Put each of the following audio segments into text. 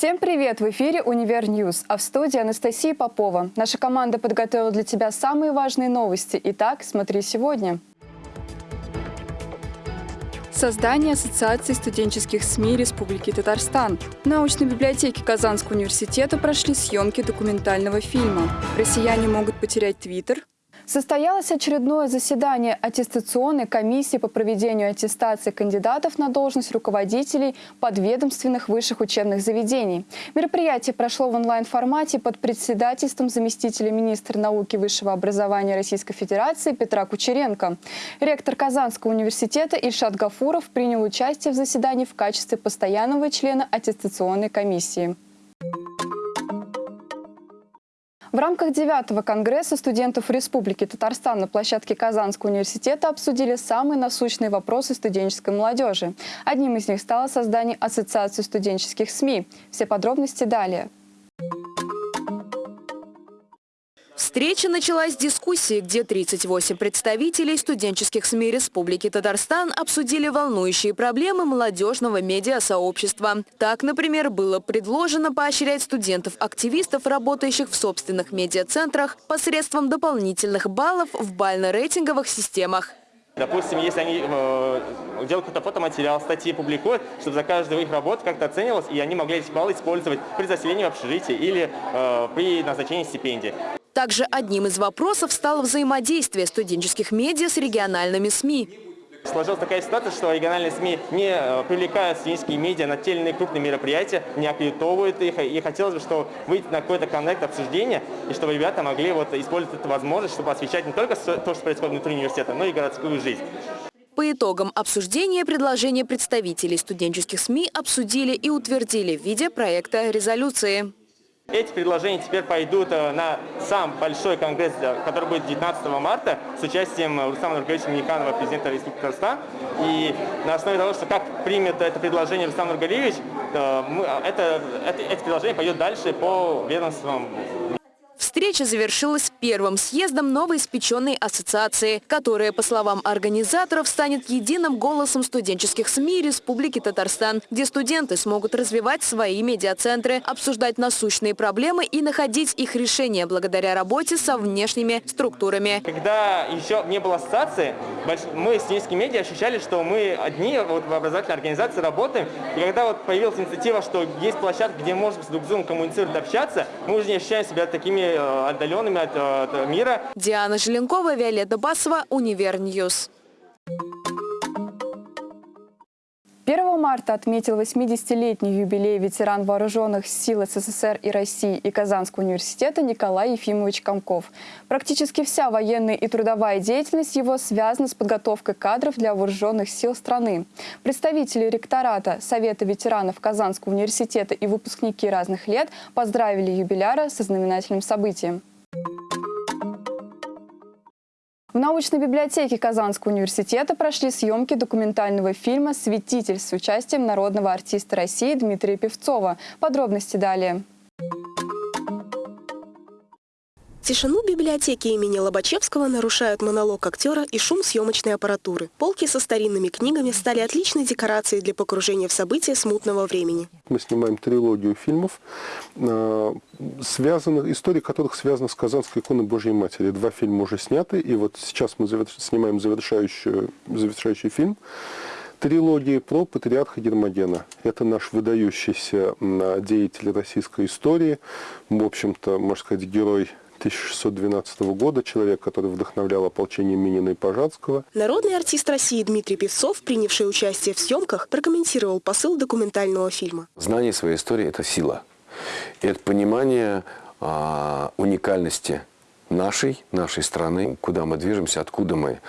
Всем привет! В эфире «Универ Ньюс», а в студии Анастасия Попова. Наша команда подготовила для тебя самые важные новости. Итак, смотри сегодня. Создание Ассоциации студенческих СМИ Республики Татарстан. В научной библиотеке Казанского университета прошли съемки документального фильма. Россияне могут потерять Твиттер, Состоялось очередное заседание аттестационной комиссии по проведению аттестации кандидатов на должность руководителей подведомственных высших учебных заведений. Мероприятие прошло в онлайн-формате под председательством заместителя министра науки и высшего образования Российской Федерации Петра Кучеренко. Ректор Казанского университета Ильшат Гафуров принял участие в заседании в качестве постоянного члена аттестационной комиссии. В рамках 9 Конгресса студентов Республики Татарстан на площадке Казанского университета обсудили самые насущные вопросы студенческой молодежи. Одним из них стало создание Ассоциации студенческих СМИ. Все подробности далее. Встреча началась с дискуссии, где 38 представителей студенческих СМИ Республики Татарстан обсудили волнующие проблемы молодежного медиасообщества. Так, например, было предложено поощрять студентов-активистов, работающих в собственных медиацентрах, посредством дополнительных баллов в бально-рейтинговых системах. Допустим, если они э, делают какой-то фотоматериал, статьи публикуют, чтобы за каждую их работу как-то оценивалось, и они могли эти баллы использовать при заселении в общежитии или э, при назначении стипендий. Также одним из вопросов стало взаимодействие студенческих медиа с региональными СМИ. Сложилась такая ситуация, что региональные СМИ не э, привлекают студенческие медиа на те или иные крупные мероприятия, не аккредитовывают их. И хотелось бы, чтобы выйти на какой-то коннект обсуждения, и чтобы ребята могли вот использовать эту возможность, чтобы освещать не только то, что происходит внутри университета, но и городскую жизнь. По итогам обсуждения предложения представителей студенческих СМИ обсудили и утвердили в виде проекта резолюции. Эти предложения теперь пойдут э, на сам большой конгресс, э, который будет 19 марта с участием э, Рустама Нургалевича Миниканова, президента Республики Татарстан. И на основе того, что как примет это предложение Рустам Нургалевич, это, это, эти предложения пойдут дальше по ведомствам Встреча завершилась первым съездом новоиспеченной ассоциации, которая, по словам организаторов, станет единым голосом студенческих СМИ Республики Татарстан, где студенты смогут развивать свои медиацентры, обсуждать насущные проблемы и находить их решения благодаря работе со внешними структурами. Когда еще не было ассоциации, мы, студенческие медиа, ощущали, что мы одни вот, в образовательной организации работаем. И когда вот появилась инициатива, что есть площадка, где можно с друг с другом коммуницировать, общаться, мы уже не ощущаем себя такими Э, отдаленными от, э, от мира. Диана Желенкова, Виолетта Басова, Универньюз. 1 марта отметил 80-летний юбилей ветеран вооруженных сил СССР и России и Казанского университета Николай Ефимович Комков. Практически вся военная и трудовая деятельность его связана с подготовкой кадров для вооруженных сил страны. Представители ректората Совета ветеранов Казанского университета и выпускники разных лет поздравили юбиляра со знаменательным событием. Научной библиотеке Казанского университета прошли съемки документального фильма «Светитель» с участием народного артиста России Дмитрия Певцова. Подробности далее. Тишину библиотеки имени Лобачевского нарушают монолог актера и шум съемочной аппаратуры. Полки со старинными книгами стали отличной декорацией для погружения в события смутного времени. Мы снимаем трилогию фильмов, а, связанных, истории которых связаны с Казанской иконой Божьей Матери. Два фильма уже сняты, и вот сейчас мы снимаем завершающий, завершающий фильм трилогии про патриарха Гермогена. Это наш выдающийся деятель российской истории, в общем-то, можно сказать, герой 1612 года, человек, который вдохновлял ополчение Минина и Пожарского. Народный артист России Дмитрий Певцов, принявший участие в съемках, прокомментировал посыл документального фильма. Знание своей истории – это сила. И это понимание а, уникальности нашей, нашей страны, куда мы движемся, откуда мы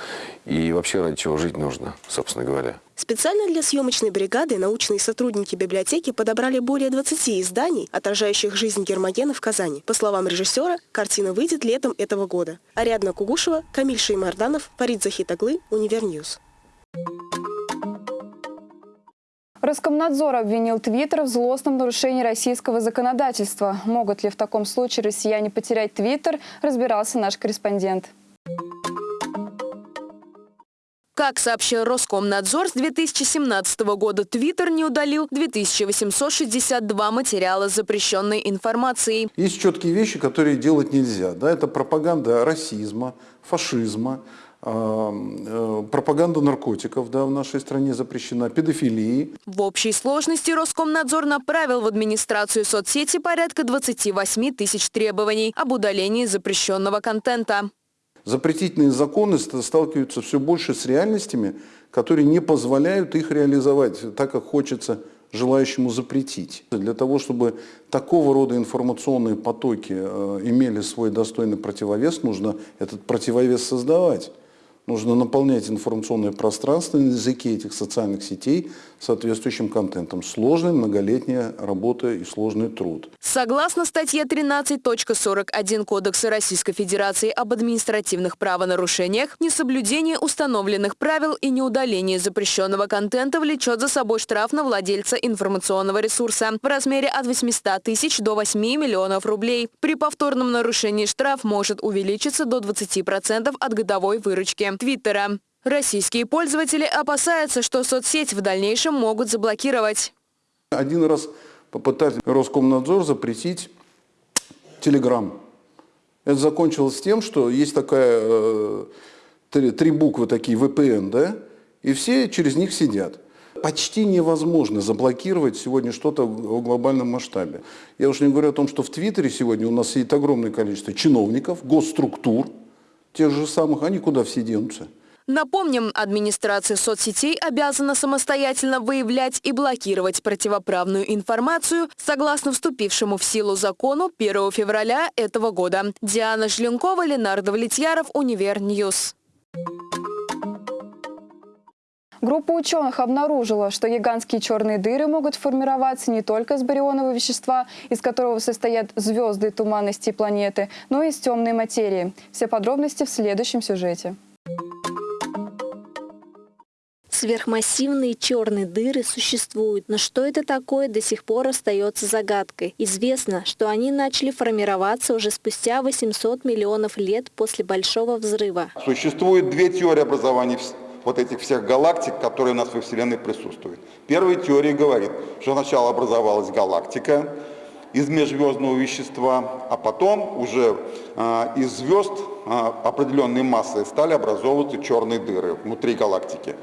и вообще ради чего жить нужно, собственно говоря. Специально для съемочной бригады научные сотрудники библиотеки подобрали более 20 изданий, отражающих жизнь Гермогена в Казани. По словам режиссера, картина выйдет летом этого года. Ариадна Кугушева, Камиль Шеймарданов, Фарид Захитаглы, Универньюз. Роскомнадзор обвинил Твиттер в злостном нарушении российского законодательства. Могут ли в таком случае россияне потерять Твиттер, разбирался наш корреспондент. Как сообщил Роскомнадзор, с 2017 года Твиттер не удалил 2862 материала с запрещенной информацией. Есть четкие вещи, которые делать нельзя. Да? Это пропаганда расизма, фашизма, пропаганда наркотиков да, в нашей стране запрещена, педофилии. В общей сложности Роскомнадзор направил в администрацию соцсети порядка 28 тысяч требований об удалении запрещенного контента. Запретительные законы сталкиваются все больше с реальностями, которые не позволяют их реализовать так, как хочется желающему запретить. Для того, чтобы такого рода информационные потоки э, имели свой достойный противовес, нужно этот противовес создавать. Нужно наполнять информационное пространство на языке этих социальных сетей соответствующим контентом. Сложная многолетняя работа и сложный труд. Согласно статье 13.41 Кодекса Российской Федерации об административных правонарушениях, несоблюдение установленных правил и неудаление запрещенного контента влечет за собой штраф на владельца информационного ресурса в размере от 800 тысяч до 8 миллионов рублей. При повторном нарушении штраф может увеличиться до 20% от годовой выручки. Твиттера. Российские пользователи опасаются, что соцсеть в дальнейшем могут заблокировать. Один раз попытались Роскомнадзор запретить Телеграм. Это закончилось тем, что есть такая, э, три, три буквы такие, VPN, да, и все через них сидят. Почти невозможно заблокировать сегодня что-то в глобальном масштабе. Я уж не говорю о том, что в Твиттере сегодня у нас сидит огромное количество чиновников, госструктур, тех же самых, они куда все денутся? Напомним, администрация соцсетей обязана самостоятельно выявлять и блокировать противоправную информацию согласно вступившему в силу закону 1 февраля этого года. Диана Жленкова, Ленар Давлетьяров, Univer News. Группа ученых обнаружила, что гигантские черные дыры могут формироваться не только из барионового вещества, из которого состоят звезды туманности планеты, но и из темной материи. Все подробности в следующем сюжете. Сверхмассивные черные дыры существуют, но что это такое до сих пор остается загадкой. Известно, что они начали формироваться уже спустя 800 миллионов лет после Большого взрыва. Существует две теории образования вот этих всех галактик, которые у нас во Вселенной присутствуют. Первая теория говорит, что сначала образовалась галактика из межзвездного вещества, а потом уже э, из звезд э, определенной массы стали образовываться черные дыры внутри галактики.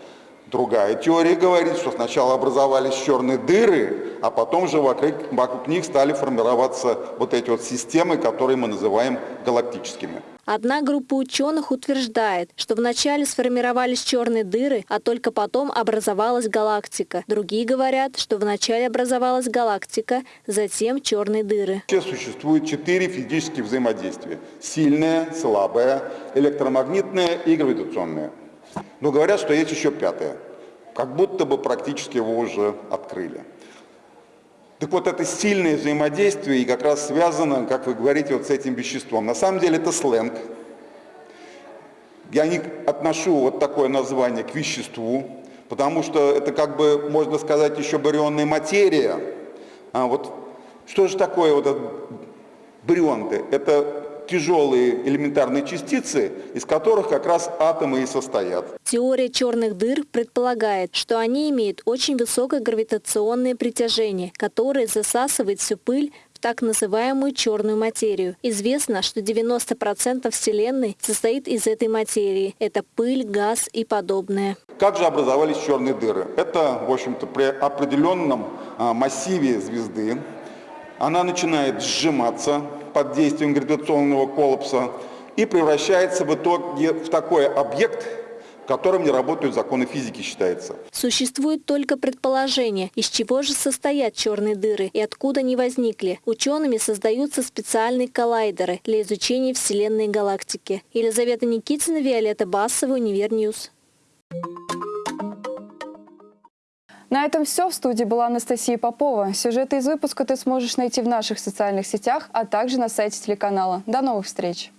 Другая теория говорит, что сначала образовались черные дыры, а потом же вокруг, вокруг них стали формироваться вот эти вот системы, которые мы называем галактическими. Одна группа ученых утверждает, что вначале сформировались черные дыры, а только потом образовалась галактика. Другие говорят, что вначале образовалась галактика, затем черные дыры. Сейчас существует четыре физических взаимодействия. Сильное, слабое, электромагнитное и гравитационное. Но говорят, что есть еще пятое. Как будто бы практически его уже открыли. Так вот, это сильное взаимодействие и как раз связано, как вы говорите, вот с этим веществом. На самом деле это сленг. Я не отношу вот такое название к веществу, потому что это как бы, можно сказать, еще барионная материя. А вот что же такое вот этот? Это тяжелые элементарные частицы, из которых как раз атомы и состоят. Теория черных дыр предполагает, что они имеют очень высокое гравитационное притяжение, которое засасывает всю пыль в так называемую черную материю. Известно, что 90% Вселенной состоит из этой материи. Это пыль, газ и подобное. Как же образовались черные дыры? Это, в общем-то, при определенном а, массиве звезды она начинает сжиматься, под действием гравитационного коллапса и превращается в итоге в такой объект, в котором не работают законы физики, считается. Существует только предположение, из чего же состоят черные дыры и откуда они возникли. Учеными создаются специальные коллайдеры для изучения Вселенной и галактики. Елизавета Никитина, Виолетта Басова, Univer News. На этом все. В студии была Анастасия Попова. Сюжеты из выпуска ты сможешь найти в наших социальных сетях, а также на сайте телеканала. До новых встреч!